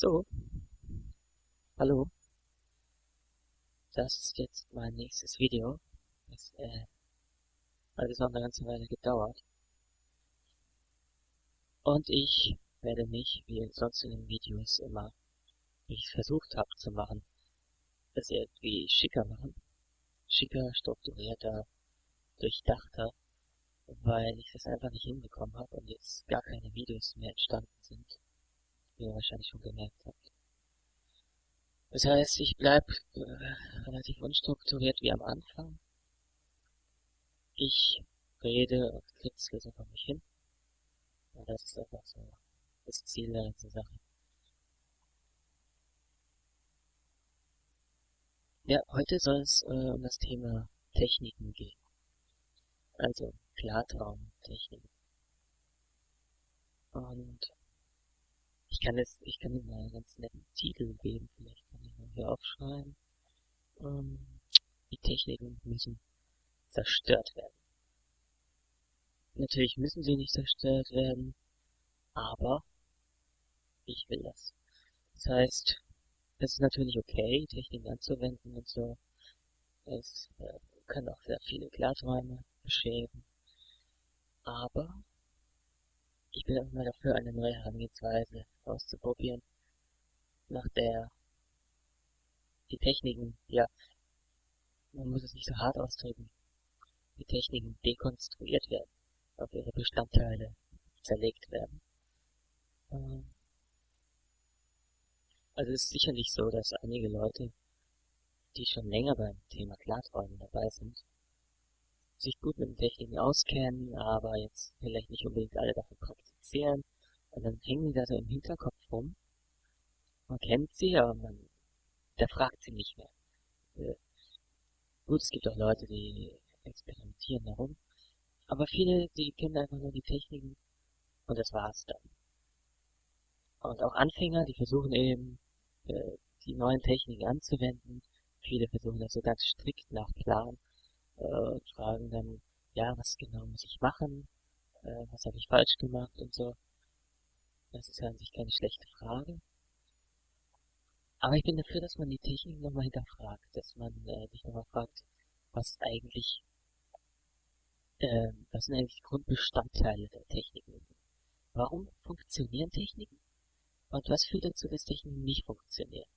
So. Hallo. Das ist jetzt mein nächstes Video. Das, äh, hat jetzt noch eine ganze Weile gedauert. Und ich werde mich, wie sonst in den Videos immer, wie ich es versucht habe zu machen, das irgendwie schicker machen. Schicker, strukturierter, durchdachter, weil ich das einfach nicht hinbekommen habe und jetzt gar keine Videos mehr entstanden sind wie ihr wahrscheinlich schon gemerkt habt. Das heißt, ich bleib äh, relativ unstrukturiert wie am Anfang. Ich rede und kritzle so vor mich hin. Und das ist einfach so das Ziel der ganzen Sache. Ja, heute soll es äh, um das Thema Techniken gehen. Also Klartraumtechniken. Und ich kann es, ich kann Ihnen mal einen ganz netten Titel geben, vielleicht kann ich mal hier aufschreiben. Ähm, die Techniken müssen zerstört werden. Natürlich müssen sie nicht zerstört werden, aber ich will das. Das heißt, es ist natürlich okay, Techniken anzuwenden und so. Es äh, kann auch sehr viele Klarträume bescheren. Aber ich bin auch mal dafür, eine neue Herangehensweise auszuprobieren, nach der die Techniken, ja, man muss es nicht so hart ausdrücken, die Techniken dekonstruiert werden, auf ihre Bestandteile zerlegt werden. Ähm, also es ist sicherlich so, dass einige Leute, die schon länger beim Thema Klarträumen dabei sind, sich gut mit den Techniken auskennen, aber jetzt vielleicht nicht unbedingt alle davon praktizieren. Und dann hängen die da so im Hinterkopf rum. Man kennt sie, aber man fragt sie nicht mehr. Äh, gut, es gibt auch Leute, die experimentieren darum. Aber viele, die kennen einfach nur die Techniken und das war's dann. Und auch Anfänger, die versuchen eben, äh, die neuen Techniken anzuwenden. Viele versuchen das so ganz strikt nach Plan äh, fragen dann, ja, was genau muss ich machen, äh, was habe ich falsch gemacht und so. Das ist ja an sich keine schlechte Frage. Aber ich bin dafür, dass man die Technik nochmal hinterfragt, dass man äh, sich nochmal fragt, was eigentlich, äh, was sind eigentlich Grundbestandteile der Techniken? Warum funktionieren Techniken? Und was führt dazu, dass Techniken nicht funktionieren?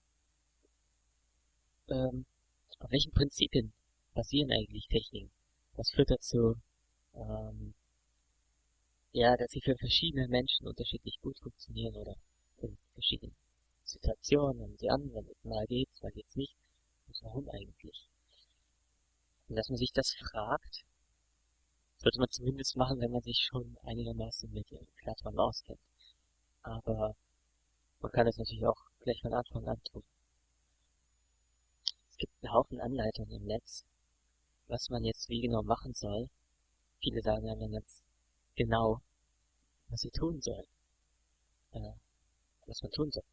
Ähm, auf welchen Prinzipien basieren eigentlich Techniken? Was führt dazu, ähm, ja, dass sie für verschiedene Menschen unterschiedlich gut funktionieren oder in verschiedenen Situationen, wenn sie anwendet. Mal geht's, mal geht's nicht. Und warum eigentlich? Und dass man sich das fragt, sollte man zumindest machen, wenn man sich schon einigermaßen mit dem Klartraum auskennt. Aber man kann es natürlich auch gleich von Anfang an tun. Es gibt einen Haufen Anleitungen im Netz, was man jetzt wie genau machen soll. Viele sagen dann ganz genau, was sie tun sollen. Äh, was man tun soll.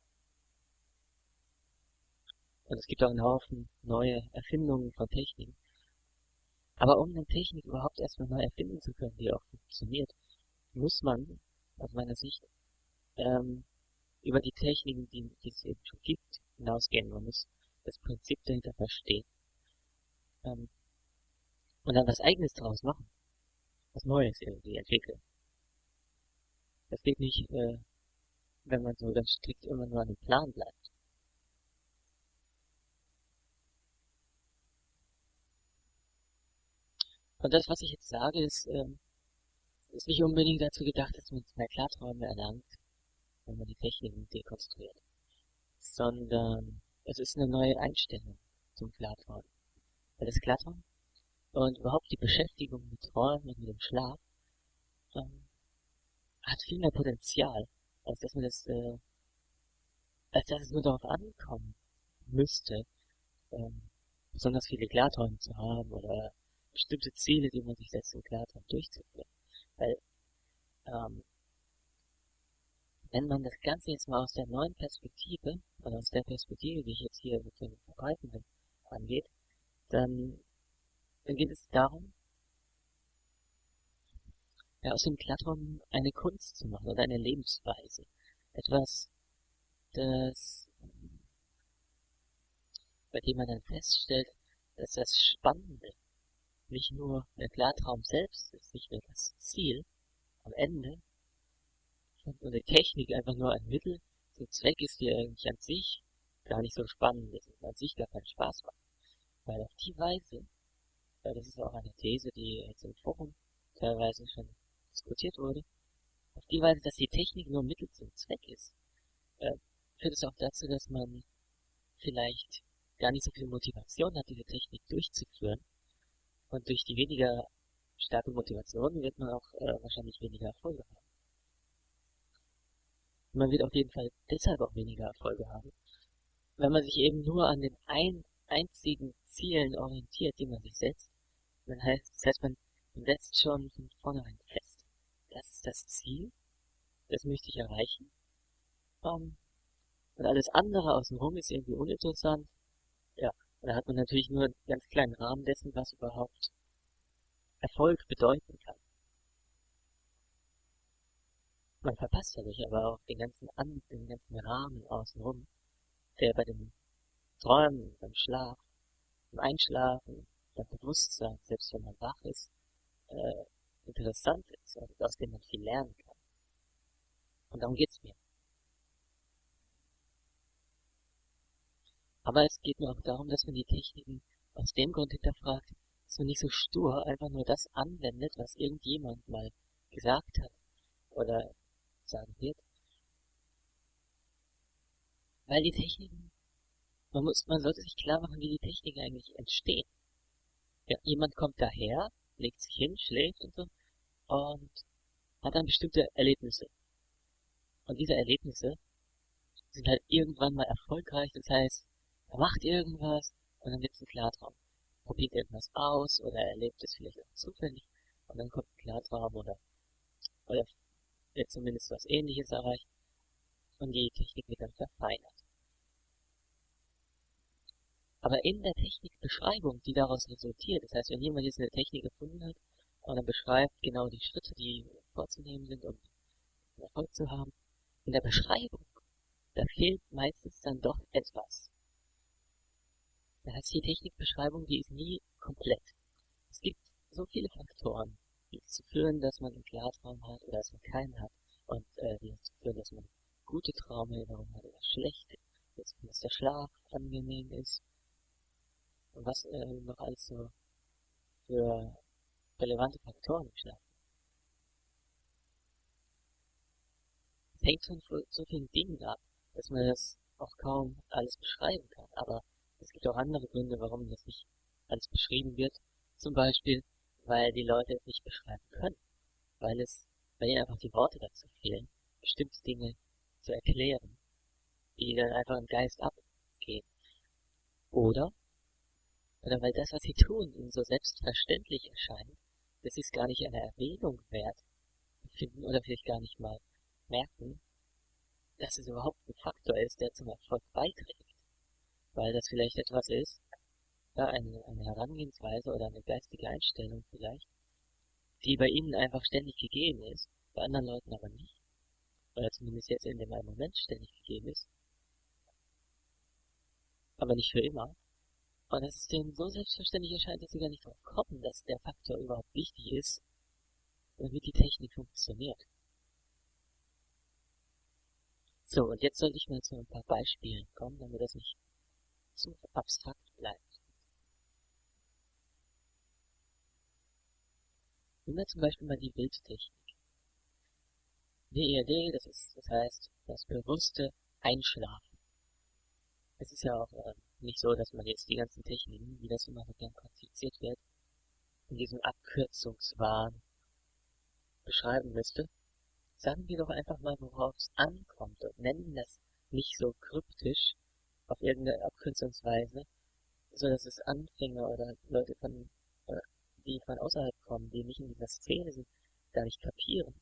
Und es gibt auch einen Haufen neue Erfindungen von Techniken. Aber um eine Technik überhaupt erstmal neu erfinden zu können, die auch funktioniert, muss man, aus meiner Sicht, ähm, über die Techniken, die, die es eben schon gibt, hinausgehen. Man muss das Prinzip dahinter verstehen. Ähm, und dann was eigenes draus machen. Was Neues irgendwie entwickeln. Das geht nicht, äh, wenn man so ganz strikt immer nur an dem Plan bleibt. Und das, was ich jetzt sage, ist, ähm, ist nicht unbedingt dazu gedacht, dass man mehr Klarträume erlangt, wenn man die Techniken dekonstruiert. Sondern es ist eine neue Einstellung zum Klartraum. Weil das Klartraum und überhaupt die Beschäftigung mit Träumen und mit dem Schlaf ähm, hat viel mehr Potenzial, als dass man das, äh, als dass es nur darauf ankommen müsste, ähm, besonders viele Klarträume zu haben oder bestimmte Ziele, die man sich setzt, im Klartraum durchzuführen. Weil, ähm, wenn man das Ganze jetzt mal aus der neuen Perspektive, oder aus der Perspektive, die ich jetzt hier mit dem Verbreitenden angeht, dann dann geht es darum, ja, aus dem Klartraum eine Kunst zu machen oder eine Lebensweise. Etwas, dass bei dem man dann feststellt, dass das Spannende nicht nur der Klartraum selbst ist, nicht nur das Ziel am Ende, und die Technik einfach nur ein Mittel zum Zweck ist, die eigentlich an sich gar nicht so spannend ist und an sich gar keinen Spaß macht. Weil auf die Weise, das ist auch eine These, die jetzt im Forum teilweise schon diskutiert wurde, auf die Weise, dass die Technik nur Mittel zum Zweck ist, äh, führt es auch dazu, dass man vielleicht gar nicht so viel Motivation hat, diese Technik durchzuführen. Und durch die weniger starke Motivation wird man auch äh, wahrscheinlich weniger Erfolge haben. Man wird auf jeden Fall deshalb auch weniger Erfolge haben, wenn man sich eben nur an den ein, einzigen Zielen orientiert, die man sich setzt. Das heißt, das heißt, man setzt schon von vornherein fest, das ist das Ziel, das möchte ich erreichen. Um, ähm, und alles andere außenrum ist irgendwie uninteressant. Ja, und da hat man natürlich nur einen ganz kleinen Rahmen dessen, was überhaupt Erfolg bedeuten kann. Man verpasst dadurch aber auch den ganzen, An den ganzen Rahmen außenrum, der bei dem Träumen, beim Schlaf, beim Einschlafen, beim Bewusstsein, selbst wenn man wach ist, äh, interessant ist und aus dem man viel lernen kann. Und darum geht's mir. Aber es geht mir auch darum, dass man die Techniken aus dem Grund hinterfragt, dass man nicht so stur einfach nur das anwendet, was irgendjemand mal gesagt hat oder sagen wird. Weil die Techniken, man muss, man sollte sich klar machen, wie die Techniken eigentlich entstehen. Ja, jemand kommt daher, legt sich hin, schläft und so und hat dann bestimmte Erlebnisse. Und diese Erlebnisse sind halt irgendwann mal erfolgreich, das heißt, er macht irgendwas und dann wird es ein Klartraum. Probiert irgendwas aus oder erlebt es vielleicht auch zufällig und dann kommt ein Klartraum oder, oder wird zumindest was ähnliches erreicht und die Technik wird dann verfeinert. Aber in der Technikbeschreibung, die daraus resultiert, das heißt, wenn jemand jetzt eine Technik gefunden hat und dann beschreibt genau die Schritte, die vorzunehmen sind, um Erfolg zu haben, in der Beschreibung, da fehlt meistens dann doch etwas. Das heißt, die Technikbeschreibung, die ist nie komplett. Es gibt so viele Faktoren, die dazu führen, dass man einen Klartraum hat oder dass man keinen hat. Und äh, die dazu führen, dass man gute Traumerinnerungen hat oder schlechte. Dass der Schlaf angenehm ist. Und was äh, noch alles so für relevante Faktoren im. Es hängt von so vielen Dingen ab, dass man das auch kaum alles beschreiben kann. Aber es gibt auch andere Gründe, warum das nicht alles beschrieben wird. Zum Beispiel, weil die Leute es nicht beschreiben können, weil es, weil ihnen einfach die Worte dazu fehlen, bestimmte Dinge zu erklären, die dann einfach im Geist abgehen. Oder, oder weil das, was sie tun, ihnen so selbstverständlich erscheint, dass sie es gar nicht eine Erwähnung wert finden oder vielleicht gar nicht mal merken, dass es überhaupt ein Faktor ist, der zum Erfolg beiträgt. Weil das vielleicht etwas ist, ja, eine, eine Herangehensweise oder eine geistige Einstellung vielleicht, die bei ihnen einfach ständig gegeben ist, bei anderen Leuten aber nicht. Oder zumindest jetzt in dem einen Moment ständig gegeben ist. Aber nicht für immer. Und dass es denen so selbstverständlich erscheint, dass sie gar nicht drauf kommen, dass der Faktor überhaupt wichtig ist, damit die Technik funktioniert. So, und jetzt sollte ich mal zu ein paar Beispielen kommen, damit das nicht zu abstrakt bleibt. Nehmen wir zum Beispiel mal die Bildtechnik. WERD, das ist, das heißt, das bewusste Einschlafen. Es ist ja auch äh, nicht so, dass man jetzt die ganzen Techniken, wie das immer so gern quantifiziert wird, in diesem Abkürzungswahn beschreiben müsste. Sagen wir doch einfach mal, worauf es ankommt und nennen das nicht so kryptisch auf irgendeine Abkürzungsweise, so dass es Anfänger oder Leute von die von außerhalb kommen, die nicht in dieser Szene sind, gar nicht kapieren.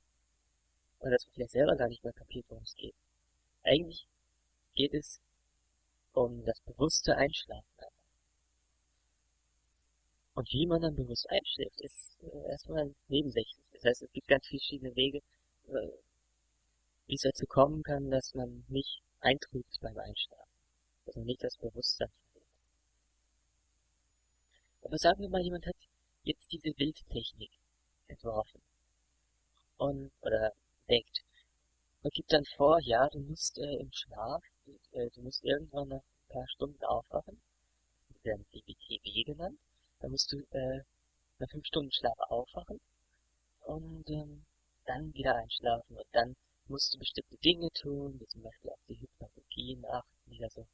Oder dass man vielleicht selber gar nicht mehr kapiert, worum es geht. Eigentlich geht es um das bewusste Einschlafen. Und wie man dann bewusst einschläft, ist äh, erstmal nebensächlich. Das heißt, es gibt ganz verschiedene Wege, äh, wie es dazu kommen kann, dass man nicht eintrübt beim Einschlafen, dass man nicht das Bewusstsein verliert. Aber sagen wir mal, jemand hat jetzt diese Wildtechnik entworfen und oder denkt und gibt dann vor, ja, du musst äh, im Schlaf, äh, du musst irgendwann nach ein paar Stunden aufwachen, das werden DBTW genannt, dann musst du äh, nach fünf Stunden Schlaf aufwachen und ähm, dann wieder einschlafen und dann musst du bestimmte Dinge tun, wie zum Beispiel auf die Hypnagogien achten, die da so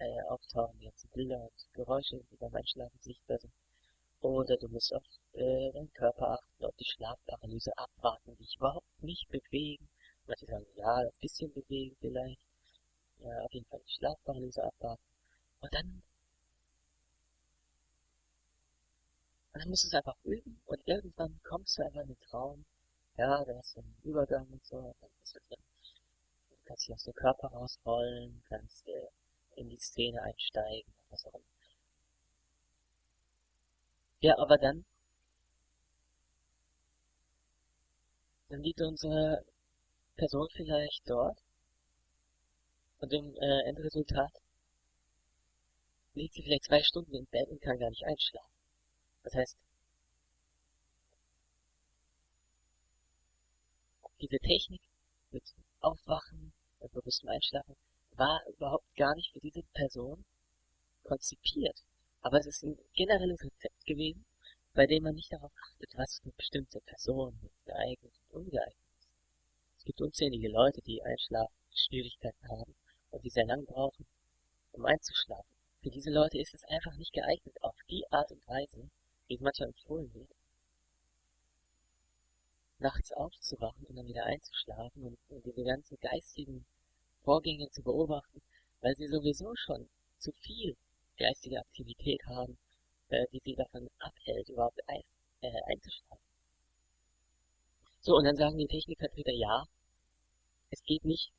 äh, auftauchen, die ganzen Bilder und Geräusche, die beim Einschlafen sichtbar sind. Oder du musst auf äh, deinen Körper achten, auf die Schlafparalyse abwarten, dich überhaupt nicht bewegen. Manche sagen, ja, ein bisschen bewegen vielleicht. Ja, auf jeden Fall Schlafparalyse abwarten. Und dann Und dann musst du es einfach üben und irgendwann kommst du einfach in den Traum. Ja, da hast du einen Übergang und so, dann bist du drin. Du kannst dich aus dem Körper rausrollen, kannst äh, in die Szene einsteigen, was auch immer. Ja, aber dann, dann liegt unsere Person vielleicht dort und im äh, Endresultat liegt sie vielleicht zwei Stunden im Bett und kann gar nicht einschlafen. Das heißt, diese Technik mit Aufwachen und bewusstem Einschlafen war überhaupt gar nicht für diese Person konzipiert. Aber es ist ein generelles Rezept gewesen, bei dem man nicht darauf achtet, was für bestimmte Personen geeignet und ungeeignet ist. Es gibt unzählige Leute, die Einschlafschwierigkeiten haben und die sehr lang brauchen, um einzuschlafen. Für diese Leute ist es einfach nicht geeignet, auf die Art und Weise, wie es manchmal empfohlen wird, nachts aufzuwachen und dann wieder einzuschlafen und, und diese ganzen geistigen Vorgänge zu beobachten, weil sie sowieso schon zu viel geistige Aktivität haben, äh, die sie davon abhält, überhaupt ein, äh, einzuschlafen. So, und dann sagen die Technikvertreter, ja, es geht nicht.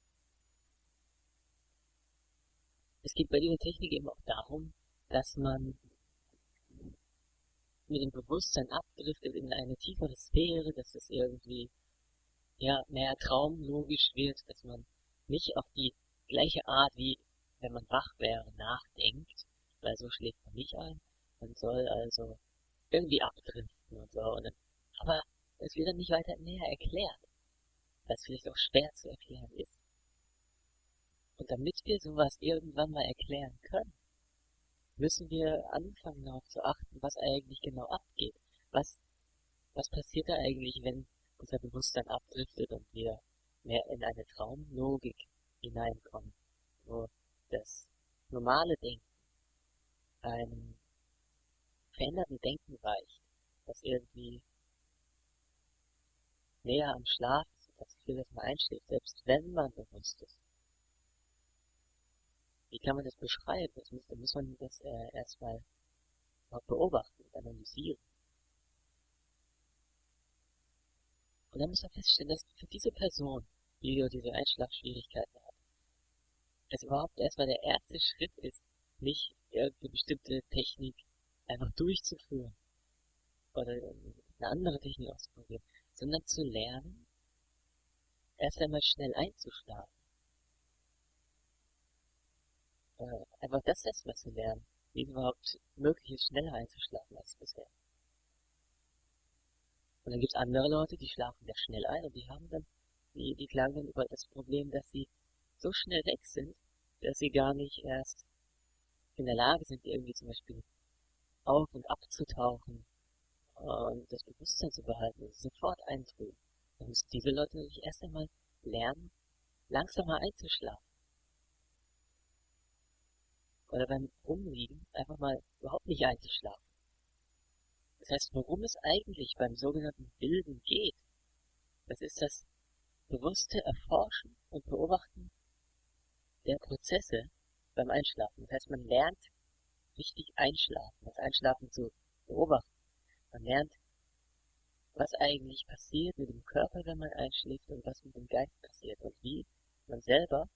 Es geht bei dieser Technik eben auch darum, dass man mit dem Bewusstsein abdriftet in eine tiefere Sphäre, dass es irgendwie ja mehr traumlogisch wird, dass man nicht auf die gleiche Art wie wenn man wach wäre nachdenkt, weil so schläft man nicht ein. Man soll also irgendwie abdriften und so. Und dann, aber es wird dann nicht weiter näher erklärt, es vielleicht auch schwer zu erklären ist. Und damit wir sowas irgendwann mal erklären können, müssen wir anfangen darauf zu achten, was eigentlich genau abgeht. Was, was passiert da eigentlich, wenn unser Bewusstsein abdriftet und wir mehr in eine Traumlogik hineinkommen, wo das normale Denken einem veränderten Denken weicht, das irgendwie näher am Schlaf ist das dass man einschläft, selbst wenn man bewusst ist. Wie kann man das beschreiben? Das muss, muss man das äh, erstmal beobachten und analysieren. Und dann muss man feststellen, dass für diese Person, die diese Einschlafschwierigkeiten hat, es überhaupt erstmal der erste Schritt ist, nicht irgendeine bestimmte Technik einfach durchzuführen oder eine andere Technik auszuprobieren, sondern zu lernen, erst einmal schnell einzuschlafen äh, einfach das erstmal zu lernen, wie es überhaupt möglich ist, schneller einzuschlafen als bisher. Und dann gibt es andere Leute, die schlafen sehr schnell ein und die haben dann, die, die klagen dann über das Problem, dass sie so schnell weg sind, dass sie gar nicht erst in der Lage sind, irgendwie zum Beispiel auf und abzutauchen und das Bewusstsein zu behalten und sofort eintrüben. Dann müssen diese Leute natürlich erst einmal lernen, langsamer einzuschlafen oder beim Rumliegen einfach mal überhaupt nicht einzuschlafen. Das heißt, worum es eigentlich beim sogenannten Bilden geht, das ist das bewusste Erforschen und Beobachten der Prozesse beim Einschlafen. Das heißt, man lernt richtig einschlafen, das Einschlafen zu beobachten. Man lernt, was eigentlich passiert mit dem Körper, wenn man einschläft und was mit dem Geist passiert und wie man selber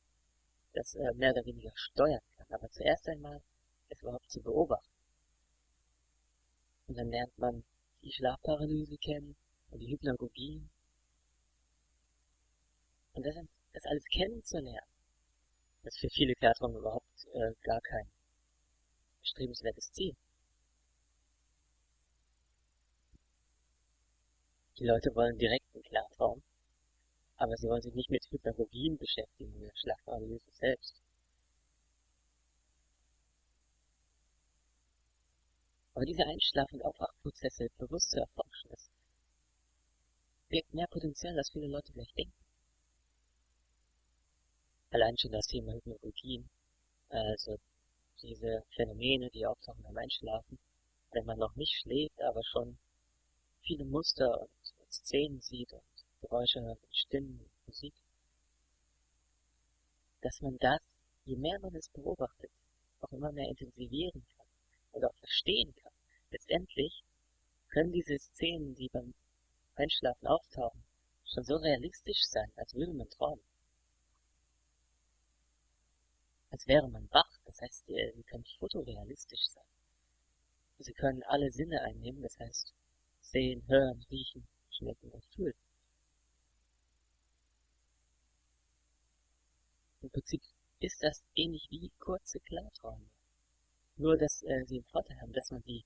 das äh, mehr oder weniger steuern kann. Aber zuerst einmal es überhaupt zu beobachten. Und dann lernt man die Schlafparalyse kennen und die Hypnagogie. Und das, das alles kennenzulernen, ist für viele Klarträume überhaupt äh, gar kein strebenswertes Ziel. Die Leute wollen Klartraum, aber sie wollen sich nicht mit Hypnagogien beschäftigen, der Schlafanalyse selbst. Aber diese Einschlaf- und Aufwachprozesse bewusst zu erforschen, das birgt mehr Potenzial, als viele Leute vielleicht denken. Allein schon das Thema Hypnagogien, also diese Phänomene, die auftauchen beim Einschlafen, wenn man noch nicht schläft, aber schon viele Muster und Szenen sieht und Geräusche hört Stimmen Musik, dass man das, je mehr man es beobachtet, auch immer mehr intensivieren kann und auch verstehen kann. Letztendlich können diese Szenen, die beim Einschlafen auftauchen, schon so realistisch sein, als würde man träumen. Als wäre man wach, das heißt, sie können fotorealistisch sein. Sie können alle Sinne einnehmen, das heißt, sehen, hören, riechen, schmecken und fühlen. Im Prinzip ist das ähnlich wie kurze Klarträume. Nur, dass äh, sie den Vorteil haben, dass man sie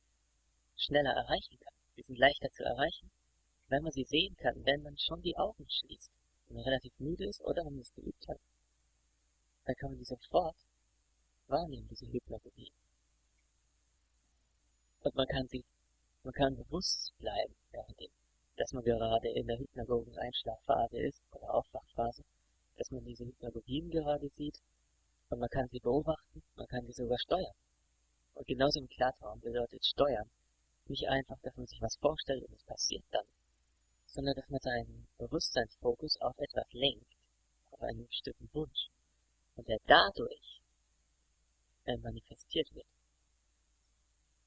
schneller erreichen kann. Sie sind leichter zu erreichen, wenn man sie sehen kann, wenn man schon die Augen schließt. Wenn man relativ müde ist oder wenn man es geübt hat, dann kann man sie sofort wahrnehmen, diese Hypnagogie. Und man kann sie, man kann bewusst bleiben, währenddem, dass man gerade in der hypnagogen Einschlafphase ist oder Aufwachphase, dass man diese Hypnagogien gerade sieht und man kann sie beobachten, man kann sie sogar steuern. Und genauso im Klartraum bedeutet steuern nicht einfach, dass man sich was vorstellt und es passiert dann, sondern dass man seinen Bewusstseinsfokus auf etwas lenkt, auf einen bestimmten Wunsch, und der dadurch äh, manifestiert wird.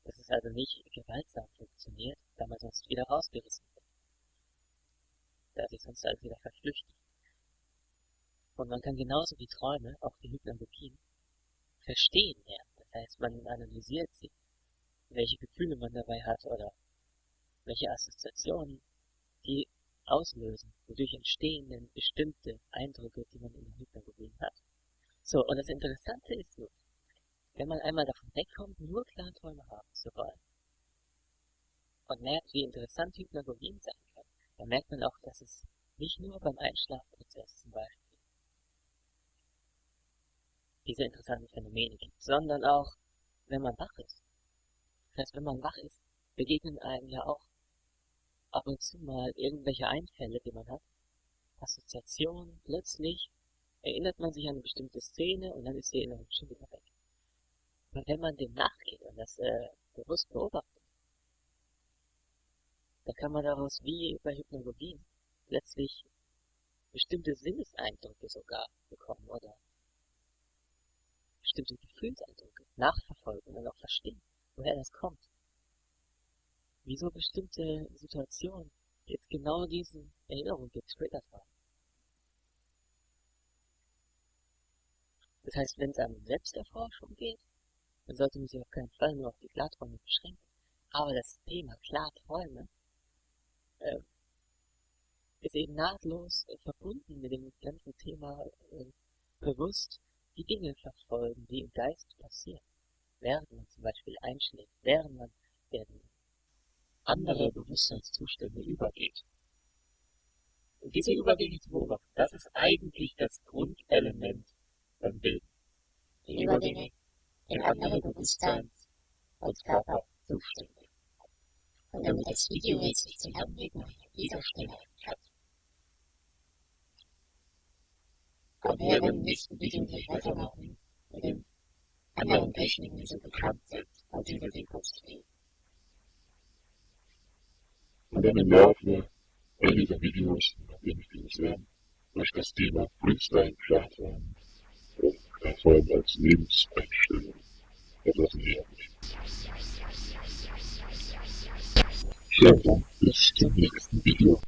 Dass es also nicht gewaltsam funktioniert, da man sonst wieder rausgerissen wird. Da sich sonst alles wieder verflüchtigt. Und man kann genauso wie Träume, auch die Hypnagogien, verstehen lernen. Das heißt, man analysiert sie, welche Gefühle man dabei hat oder welche Assoziationen die auslösen, wodurch entstehen denn bestimmte Eindrücke, die man in den Hypnagogien hat. So, und das Interessante ist nun, wenn man einmal davon wegkommt, nur Klarträume haben zu wollen und merkt, wie interessant Hypnagogien sein kann, dann merkt man auch, dass es nicht nur beim Einschlafprozess zum Beispiel diese interessanten Phänomene gibt, sondern auch, wenn man wach ist. Das heißt, wenn man wach ist, begegnen einem ja auch ab und zu mal irgendwelche Einfälle, die man hat, Assoziationen, plötzlich erinnert man sich an eine bestimmte Szene und dann ist die Erinnerung schon wieder weg. Aber wenn man dem nachgeht und das äh, bewusst beobachtet, dann kann man daraus wie bei Hypnologien plötzlich bestimmte Sinneseindrücke sogar bekommen oder bestimmte Gefühlseindrücke nachverfolgen und auch verstehen, woher das kommt. Wieso bestimmte Situationen jetzt genau diese Erinnerung getriggert haben. Das heißt, wenn es um Selbsterforschung geht, dann sollte man sich auf keinen Fall nur auf die Klarträume beschränken. Aber das Thema Klarträume äh, ist eben nahtlos äh, verbunden mit dem ganzen Thema äh, bewusst die Dinge verfolgen, die im Geist passieren. Während man zum Beispiel einschläft, während man in andere Bewusstseinszustände übergeht. Und diese Übergänge zu beobachten, das ist eigentlich das Grundelement beim Bild. Die Übergänge in andere Bewusstseins- und Körperzustände. Und damit das Video jetzt nicht zum Anblick nach dieser Stelle können wir im nächsten Video gleich weitermachen mit den anderen Techniken, die so bekannt sind und die wir dekonstruieren. Und dann im Laufe einiger Videos, nachdem ich Videos werden, durch das Thema Freestyle Klarträumen und Klarträumen als Lebenseinstellung etwas näher bringen. So, bis zum nächsten Video.